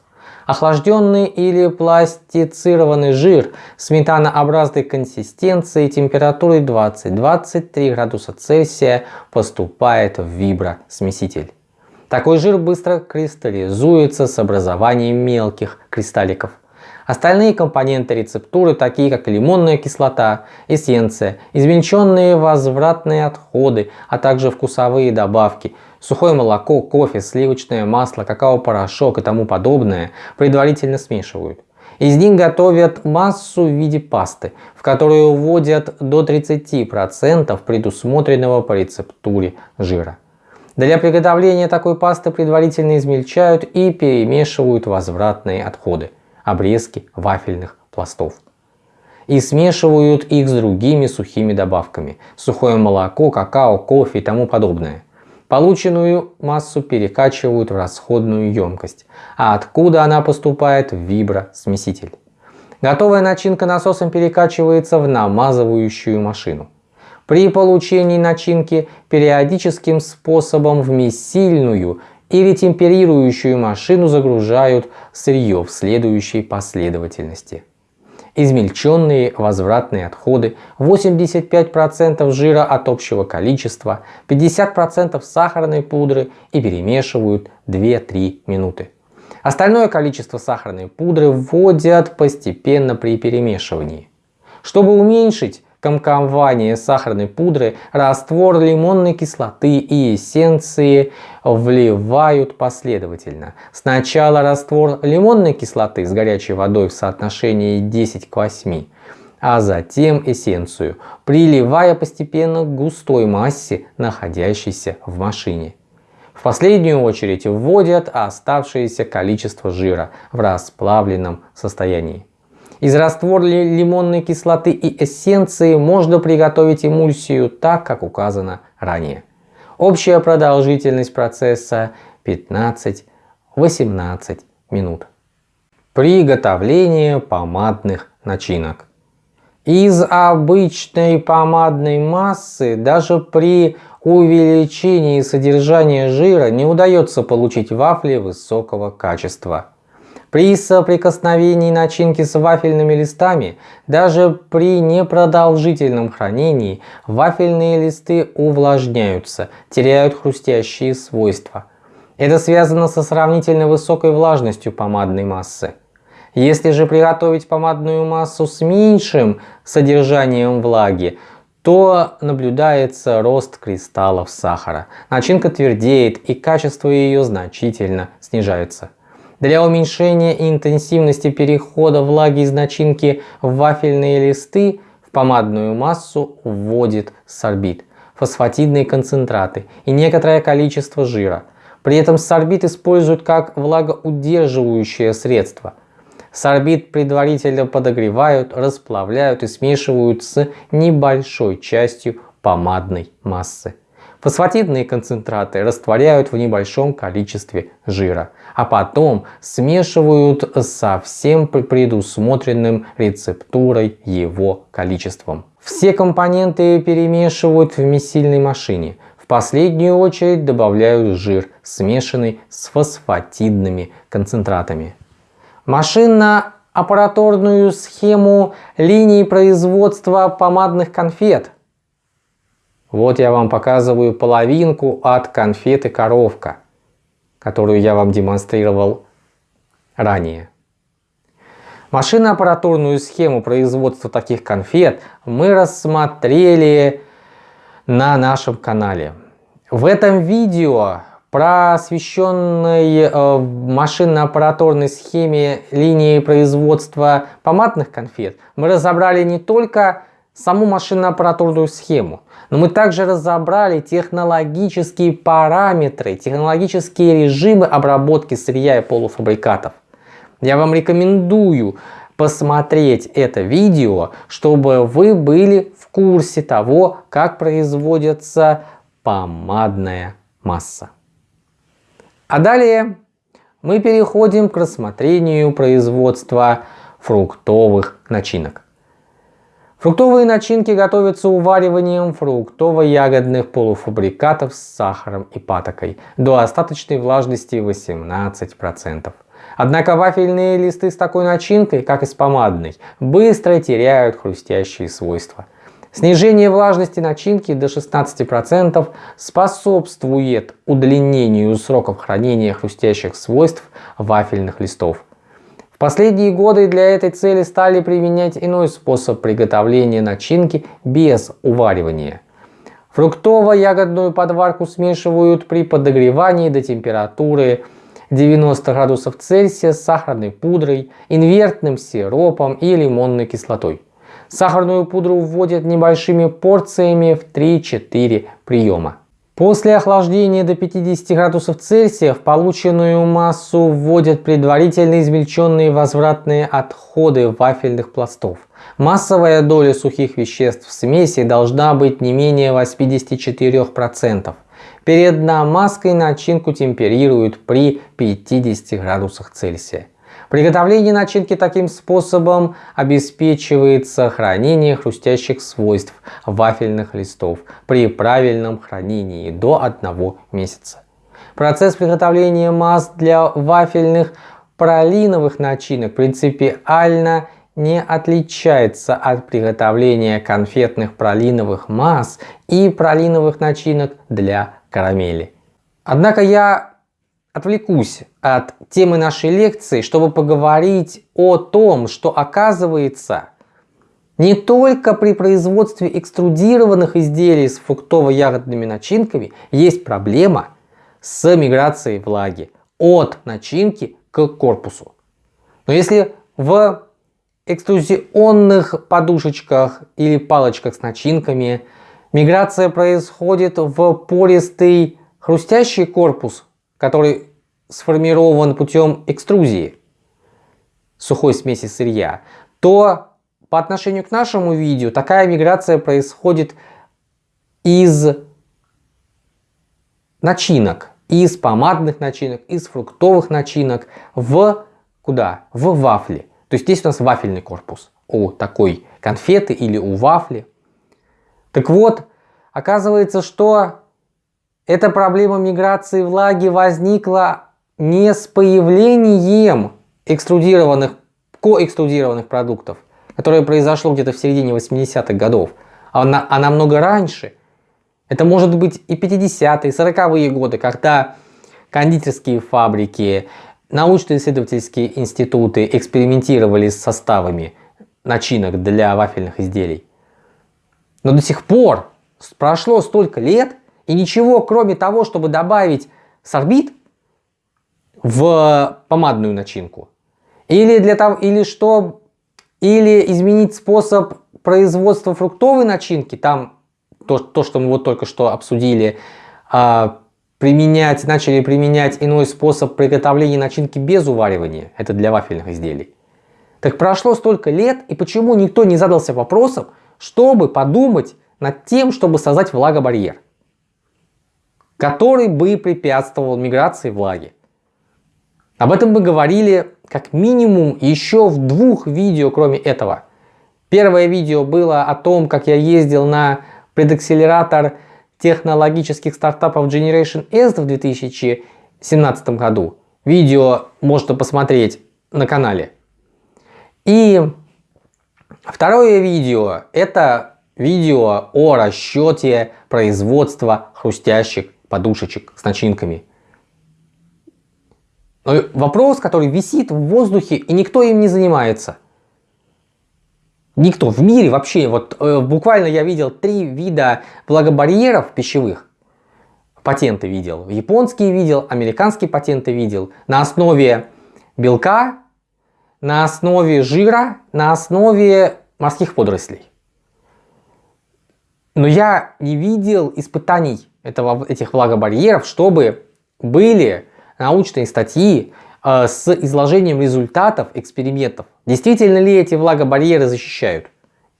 Охлажденный или пластицированный жир сметанообразной консистенции температурой 20-23 градуса Цельсия поступает в вибросмеситель. Такой жир быстро кристаллизуется с образованием мелких кристалликов. Остальные компоненты рецептуры, такие как лимонная кислота, эссенция, измельченные возвратные отходы, а также вкусовые добавки – Сухое молоко, кофе, сливочное масло, какао-порошок и тому подобное предварительно смешивают. Из них готовят массу в виде пасты, в которую вводят до 30% предусмотренного по рецептуре жира. Для приготовления такой пасты предварительно измельчают и перемешивают возвратные отходы, обрезки вафельных пластов. И смешивают их с другими сухими добавками – сухое молоко, какао, кофе и тому подобное. Полученную массу перекачивают в расходную емкость, а откуда она поступает в вибросмеситель. Готовая начинка насосом перекачивается в намазывающую машину. При получении начинки периодическим способом в месильную или темперирующую машину загружают сырье в следующей последовательности. Измельченные возвратные отходы, 85% жира от общего количества, 50% сахарной пудры и перемешивают 2-3 минуты. Остальное количество сахарной пудры вводят постепенно при перемешивании. Чтобы уменьшить комкование сахарной пудры, раствор лимонной кислоты и эссенции вливают последовательно. Сначала раствор лимонной кислоты с горячей водой в соотношении 10 к 8, а затем эссенцию, приливая постепенно к густой массе, находящейся в машине. В последнюю очередь вводят оставшееся количество жира в расплавленном состоянии. Из раствора лимонной кислоты и эссенции можно приготовить эмульсию так, как указано ранее. Общая продолжительность процесса 15-18 минут. Приготовление помадных начинок. Из обычной помадной массы даже при увеличении содержания жира не удается получить вафли высокого качества. При соприкосновении начинки с вафельными листами, даже при непродолжительном хранении, вафельные листы увлажняются, теряют хрустящие свойства. Это связано со сравнительно высокой влажностью помадной массы. Если же приготовить помадную массу с меньшим содержанием влаги, то наблюдается рост кристаллов сахара. Начинка твердеет и качество ее значительно снижается. Для уменьшения интенсивности перехода влаги из начинки в вафельные листы в помадную массу вводит сорбит, фосфатидные концентраты и некоторое количество жира. При этом сорбит используют как влагоудерживающее средство. Сорбит предварительно подогревают, расплавляют и смешивают с небольшой частью помадной массы. Фосфатидные концентраты растворяют в небольшом количестве жира, а потом смешивают со всем предусмотренным рецептурой его количеством. Все компоненты перемешивают в месильной машине. В последнюю очередь добавляют жир, смешанный с фосфатидными концентратами. Машинно-аппаратурную схему линии производства помадных конфет – вот я вам показываю половинку от конфеты коровка, которую я вам демонстрировал ранее. Машинно-аппаратурную схему производства таких конфет мы рассмотрели на нашем канале. В этом видео посвященной э, машинно-аппаратурной схеме линии производства помадных конфет мы разобрали не только саму машинно-аппаратурную схему, но мы также разобрали технологические параметры, технологические режимы обработки сырья и полуфабрикатов. Я вам рекомендую посмотреть это видео, чтобы вы были в курсе того, как производится помадная масса. А далее мы переходим к рассмотрению производства фруктовых начинок. Фруктовые начинки готовятся увариванием фруктово-ягодных полуфабрикатов с сахаром и патокой до остаточной влажности 18%. Однако вафельные листы с такой начинкой, как и с помадной, быстро теряют хрустящие свойства. Снижение влажности начинки до 16% способствует удлинению сроков хранения хрустящих свойств вафельных листов последние годы для этой цели стали применять иной способ приготовления начинки без уваривания. Фруктово-ягодную подварку смешивают при подогревании до температуры 90 градусов Цельсия с сахарной пудрой, инвертным сиропом и лимонной кислотой. Сахарную пудру вводят небольшими порциями в 3-4 приема. После охлаждения до 50 градусов Цельсия в полученную массу вводят предварительно измельченные возвратные отходы вафельных пластов. Массовая доля сухих веществ в смеси должна быть не менее 84%. Перед намазкой начинку темперируют при 50 градусах Цельсия. Приготовление начинки таким способом обеспечивает сохранение хрустящих свойств вафельных листов при правильном хранении до 1 месяца. Процесс приготовления масс для вафельных пролиновых начинок принципиально не отличается от приготовления конфетных пролиновых масс и пролиновых начинок для карамели. Однако я отвлекусь от темы нашей лекции, чтобы поговорить о том, что оказывается не только при производстве экструдированных изделий с фруктово-ягодными начинками есть проблема с миграцией влаги от начинки к корпусу. Но если в экструзионных подушечках или палочках с начинками миграция происходит в пористый хрустящий корпус, который сформирован путем экструзии сухой смеси сырья, то по отношению к нашему видео такая миграция происходит из начинок, из помадных начинок, из фруктовых начинок в куда? В вафли. То есть здесь у нас вафельный корпус у такой конфеты или у вафли. Так вот, оказывается, что эта проблема миграции влаги возникла не с появлением экструдированных, коэкструдированных продуктов, которое произошло где-то в середине 80-х годов, а, на, а намного раньше. Это может быть и 50-е, 40-е годы, когда кондитерские фабрики, научно-исследовательские институты экспериментировали с составами начинок для вафельных изделий. Но до сих пор прошло столько лет, и ничего, кроме того, чтобы добавить сорбит, в помадную начинку. Или, для того, или, что, или изменить способ производства фруктовой начинки, там то, то что мы вот только что обсудили, а, применять, начали применять иной способ приготовления начинки без уваривания, это для вафельных изделий. Так прошло столько лет, и почему никто не задался вопросом, чтобы подумать над тем, чтобы создать влагобарьер, который бы препятствовал миграции влаги. Об этом мы говорили как минимум еще в двух видео, кроме этого. Первое видео было о том, как я ездил на предакселератор технологических стартапов Generation S в 2017 году. Видео можно посмотреть на канале. И второе видео это видео о расчете производства хрустящих подушечек с начинками. Но вопрос, который висит в воздухе, и никто им не занимается. Никто в мире вообще, вот э, буквально я видел три вида влагобарьеров пищевых. Патенты видел. Японские видел, американские патенты видел. На основе белка, на основе жира, на основе морских водорослей. Но я не видел испытаний этого, этих влагобарьеров, чтобы были научные статьи э, с изложением результатов экспериментов. Действительно ли эти влагобарьеры защищают?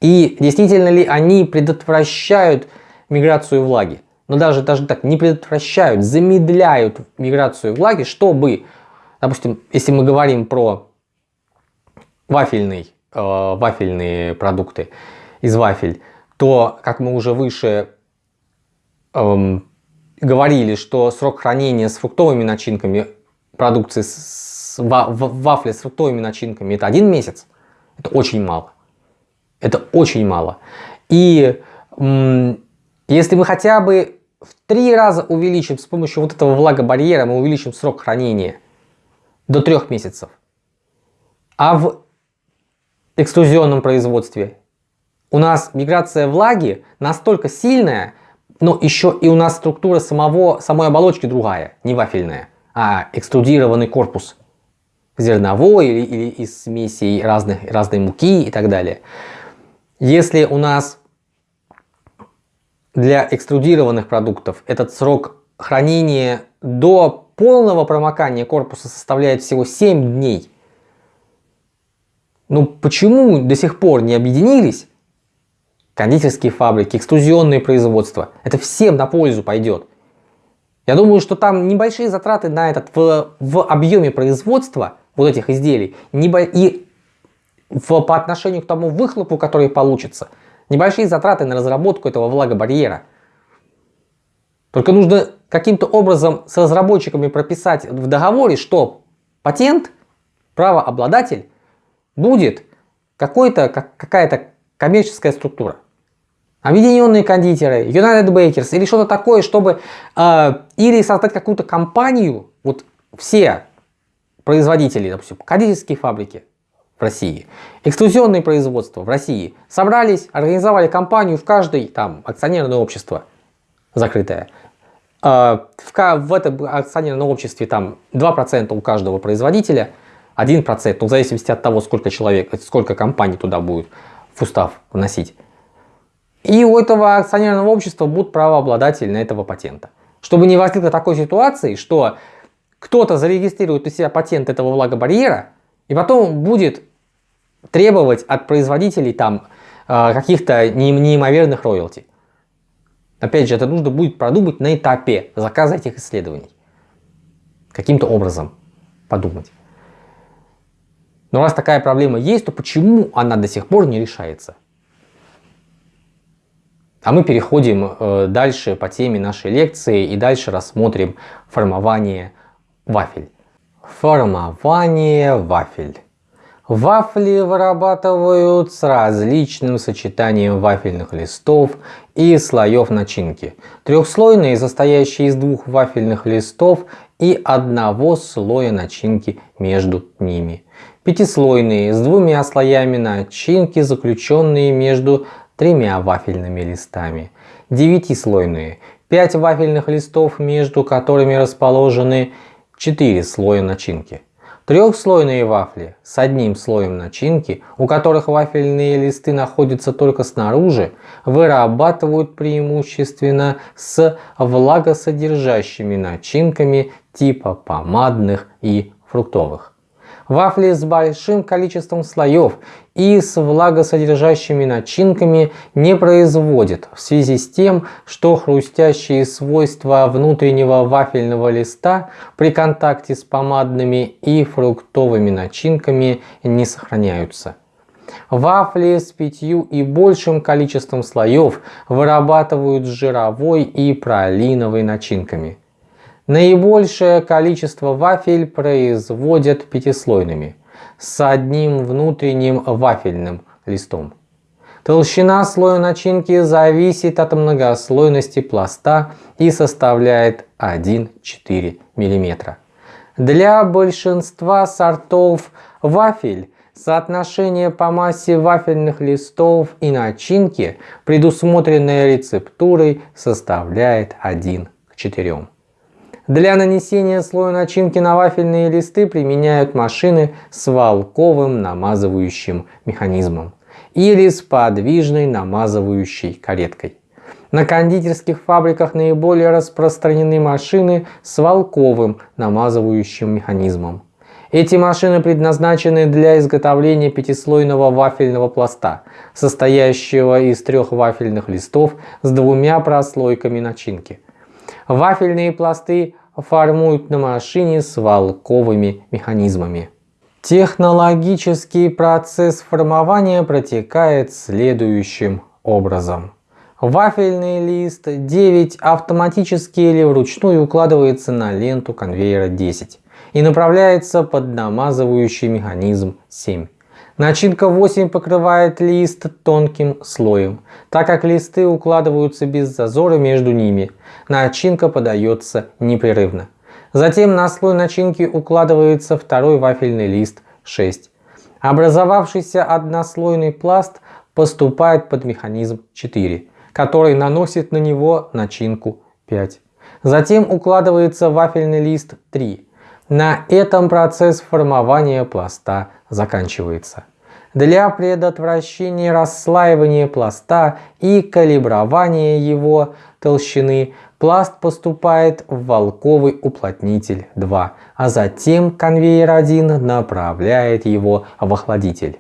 И действительно ли они предотвращают миграцию влаги? Но даже, даже так, не предотвращают, замедляют миграцию влаги, чтобы, допустим, если мы говорим про вафельный, э, вафельные продукты из вафель, то, как мы уже выше эм, говорили, что срок хранения с фруктовыми начинками продукции с вафли с фруктовыми начинками это один месяц. Это очень мало. Это очень мало. И если мы хотя бы в три раза увеличим с помощью вот этого влагобарьера, мы увеличим срок хранения до трех месяцев. А в экструзионном производстве у нас миграция влаги настолько сильная, но еще и у нас структура самого, самой оболочки другая, не вафельная, а экструдированный корпус зерновой или, или из смесей разных, разной муки и так далее. Если у нас для экструдированных продуктов этот срок хранения до полного промокания корпуса составляет всего 7 дней, ну почему до сих пор не объединились кондитерские фабрики, экструзионные производства. Это всем на пользу пойдет. Я думаю, что там небольшие затраты на этот в, в объеме производства вот этих изделий небо, и в, по отношению к тому выхлопу, который получится, небольшие затраты на разработку этого влагобарьера. Только нужно каким-то образом с разработчиками прописать в договоре, что патент, правообладатель будет какая-то коммерческая структура. Объединенные кондитеры, United Bakers или что-то такое, чтобы э, или создать какую-то компанию, вот все производители, допустим, кондитерские фабрики в России, эксклюзионные производства в России, собрались, организовали компанию в каждой там акционерное общество закрытое. Э, в, в этом акционерном обществе там 2% у каждого производителя, 1%, ну, в зависимости от того, сколько человек, сколько компаний туда будет в устав вносить. И у этого акционерного общества будут правообладатели на этого патента. Чтобы не возникло такой ситуации, что кто-то зарегистрирует у себя патент этого влагобарьера и потом будет требовать от производителей там э, каких-то неимоверных роялти. Опять же, это нужно будет продумать на этапе заказа этих исследований. Каким-то образом подумать. Но раз такая проблема есть, то почему она до сих пор не решается? А мы переходим э, дальше по теме нашей лекции и дальше рассмотрим формование вафель. Формование вафель. Вафли вырабатывают с различным сочетанием вафельных листов и слоев начинки. Трехслойные, состоящие из двух вафельных листов и одного слоя начинки между ними. Пятислойные, с двумя слоями начинки, заключенные между тремя вафельными листами. Девятислойные, пять вафельных листов, между которыми расположены четыре слоя начинки. Трехслойные вафли с одним слоем начинки, у которых вафельные листы находятся только снаружи, вырабатывают преимущественно с влагосодержащими начинками типа помадных и фруктовых. Вафли с большим количеством слоев и с влагосодержащими начинками не производят в связи с тем, что хрустящие свойства внутреннего вафельного листа при контакте с помадными и фруктовыми начинками не сохраняются. Вафли с пятью и большим количеством слоев вырабатывают жировой и пролиновой начинками. Наибольшее количество вафель производят пятислойными, с одним внутренним вафельным листом. Толщина слоя начинки зависит от многослойности пласта и составляет 1-4 мм. Для большинства сортов вафель соотношение по массе вафельных листов и начинки, предусмотренное рецептурой, составляет 1 к 4. Для нанесения слоя начинки на вафельные листы применяют машины с волковым намазывающим механизмом или с подвижной намазывающей кареткой. На кондитерских фабриках наиболее распространены машины с волковым намазывающим механизмом. Эти машины предназначены для изготовления пятислойного вафельного пласта, состоящего из трех вафельных листов с двумя прослойками начинки. Вафельные пласты формуют на машине с волковыми механизмами. Технологический процесс формования протекает следующим образом. Вафельный лист 9 автоматически или вручную укладывается на ленту конвейера 10 и направляется под намазывающий механизм 7. Начинка 8 покрывает лист тонким слоем, так как листы укладываются без зазора между ними. Начинка подается непрерывно. Затем на слой начинки укладывается второй вафельный лист 6. Образовавшийся однослойный пласт поступает под механизм 4, который наносит на него начинку 5. Затем укладывается вафельный лист 3. На этом процесс формования пласта заканчивается. Для предотвращения расслаивания пласта и калибрования его толщины пласт поступает в волковый уплотнитель 2, а затем конвейер 1 направляет его в охладитель.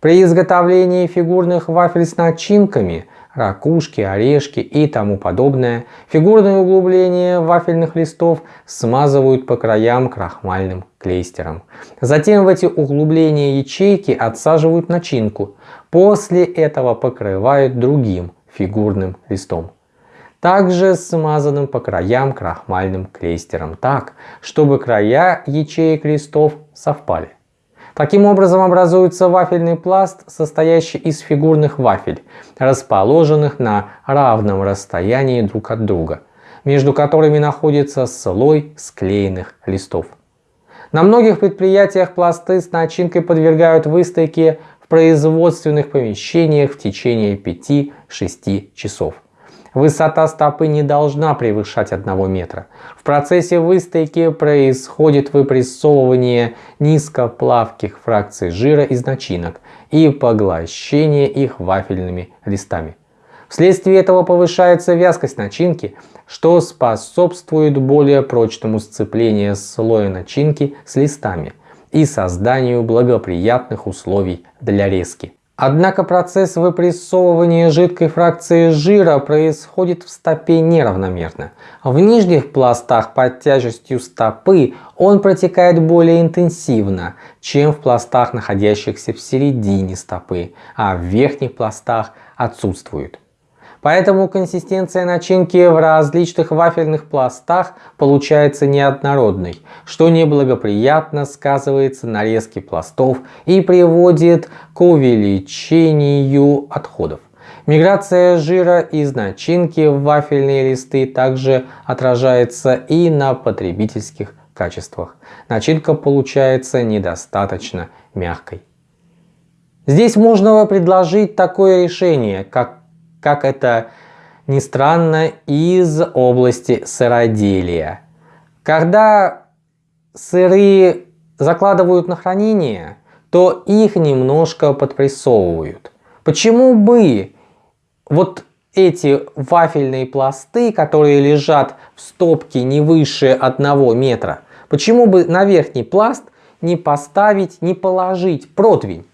При изготовлении фигурных вафель с начинками ракушки, орешки и тому подобное, фигурные углубления вафельных листов смазывают по краям крахмальным клейстером. Затем в эти углубления ячейки отсаживают начинку. После этого покрывают другим фигурным листом. Также смазанным по краям крахмальным клейстером так, чтобы края ячеек листов совпали. Таким образом образуется вафельный пласт, состоящий из фигурных вафель, расположенных на равном расстоянии друг от друга, между которыми находится слой склеенных листов. На многих предприятиях пласты с начинкой подвергают выстойке в производственных помещениях в течение 5-6 часов. Высота стопы не должна превышать 1 метра. В процессе выстойки происходит выпрессовывание низкоплавких фракций жира из начинок и поглощение их вафельными листами. Вследствие этого повышается вязкость начинки, что способствует более прочному сцеплению слоя начинки с листами и созданию благоприятных условий для резки. Однако процесс выпрессовывания жидкой фракции жира происходит в стопе неравномерно. В нижних пластах под тяжестью стопы он протекает более интенсивно, чем в пластах, находящихся в середине стопы, а в верхних пластах отсутствует. Поэтому консистенция начинки в различных вафельных пластах получается неоднородной, что неблагоприятно сказывается на резке пластов и приводит к увеличению отходов. Миграция жира из начинки в вафельные листы также отражается и на потребительских качествах. Начинка получается недостаточно мягкой. Здесь можно предложить такое решение, как как это ни странно, из области сыроделия. Когда сыры закладывают на хранение, то их немножко подпрессовывают. Почему бы вот эти вафельные пласты, которые лежат в стопке не выше одного метра, почему бы на верхний пласт не поставить, не положить противень,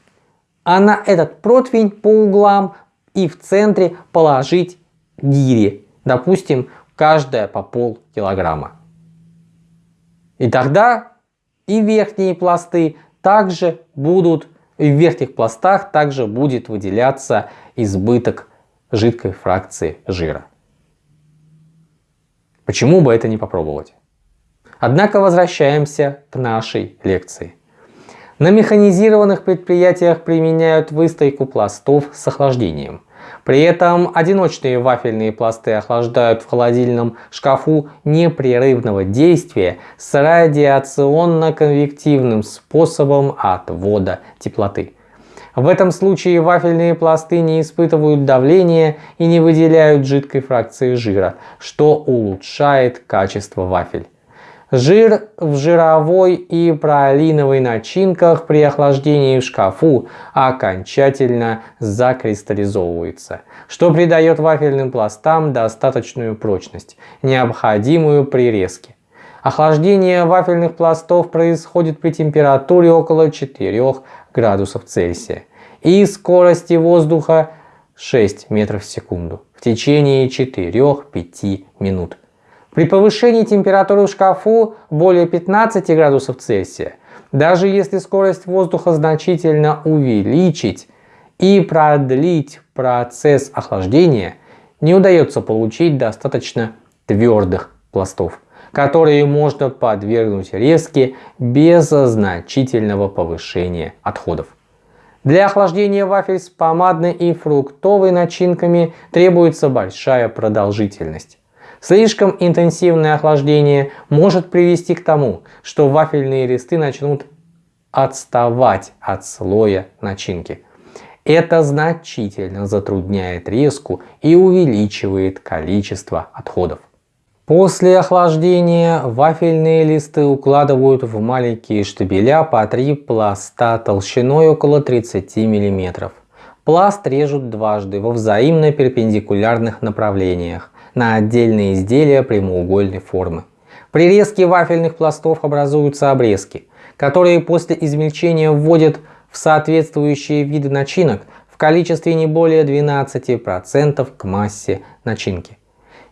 а на этот противень по углам и в центре положить гири, допустим, каждая по пол килограмма. И тогда и верхние пласты также будут, и в верхних пластах также будет выделяться избыток жидкой фракции жира. Почему бы это не попробовать? Однако возвращаемся к нашей лекции. На механизированных предприятиях применяют выстойку пластов с охлаждением. При этом одиночные вафельные пласты охлаждают в холодильном шкафу непрерывного действия с радиационно-конвективным способом отвода теплоты. В этом случае вафельные пласты не испытывают давления и не выделяют жидкой фракции жира, что улучшает качество вафель. Жир в жировой и пролиновой начинках при охлаждении в шкафу окончательно закристаллизовывается, что придает вафельным пластам достаточную прочность, необходимую при резке. Охлаждение вафельных пластов происходит при температуре около 4 градусов Цельсия и скорости воздуха 6 метров в секунду в течение 4-5 минут. При повышении температуры в шкафу более 15 градусов Цельсия, даже если скорость воздуха значительно увеличить и продлить процесс охлаждения, не удается получить достаточно твердых пластов, которые можно подвергнуть резке без значительного повышения отходов. Для охлаждения вафель с помадной и фруктовой начинками требуется большая продолжительность. Слишком интенсивное охлаждение может привести к тому, что вафельные листы начнут отставать от слоя начинки. Это значительно затрудняет резку и увеличивает количество отходов. После охлаждения вафельные листы укладывают в маленькие штабеля по 3 пласта толщиной около 30 мм. Пласт режут дважды во взаимно перпендикулярных направлениях на отдельные изделия прямоугольной формы. При резке вафельных пластов образуются обрезки, которые после измельчения вводят в соответствующие виды начинок в количестве не более 12% к массе начинки.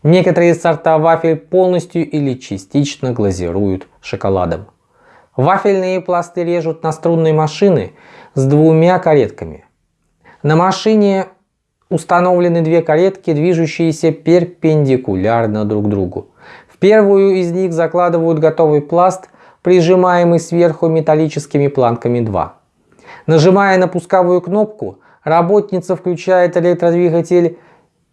Некоторые сорта вафель полностью или частично глазируют шоколадом. Вафельные пласты режут на струнной машины с двумя каретками. На машине установлены две каретки, движущиеся перпендикулярно друг другу. В первую из них закладывают готовый пласт, прижимаемый сверху металлическими планками 2. Нажимая на пусковую кнопку, работница включает электродвигатель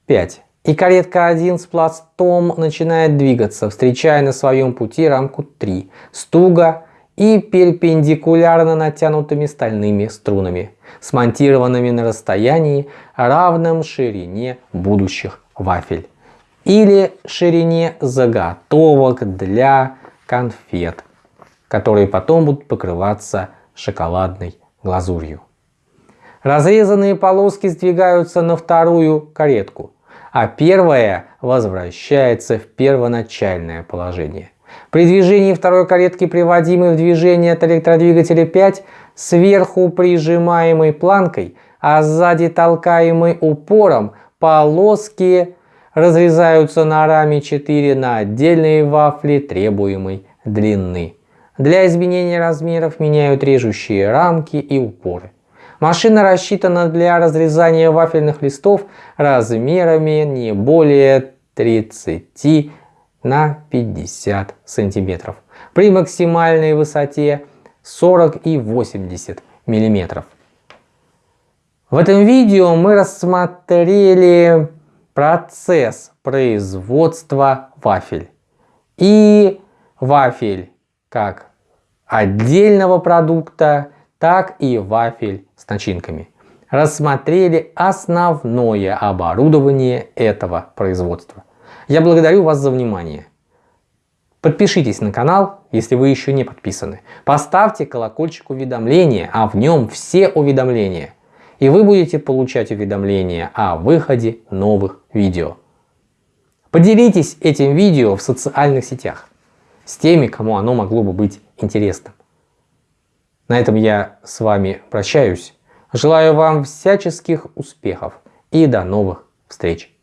5 и каретка 1 с пластом начинает двигаться, встречая на своем пути рамку 3 с туго и перпендикулярно натянутыми стальными струнами, смонтированными на расстоянии, равном ширине будущих вафель или ширине заготовок для конфет, которые потом будут покрываться шоколадной глазурью. Разрезанные полоски сдвигаются на вторую каретку, а первая возвращается в первоначальное положение. При движении второй каретки, приводимой в движение от электродвигателя 5, сверху прижимаемой планкой, а сзади толкаемой упором, полоски разрезаются на раме 4 на отдельные вафли требуемой длины. Для изменения размеров меняют режущие рамки и упоры. Машина рассчитана для разрезания вафельных листов размерами не более 30 на 50 сантиметров при максимальной высоте 40 и 80 миллиметров. В этом видео мы рассмотрели процесс производства вафель и вафель как отдельного продукта, так и вафель с начинками. Рассмотрели основное оборудование этого производства. Я благодарю вас за внимание. Подпишитесь на канал, если вы еще не подписаны. Поставьте колокольчик уведомления, а в нем все уведомления. И вы будете получать уведомления о выходе новых видео. Поделитесь этим видео в социальных сетях с теми, кому оно могло бы быть интересным. На этом я с вами прощаюсь. Желаю вам всяческих успехов и до новых встреч.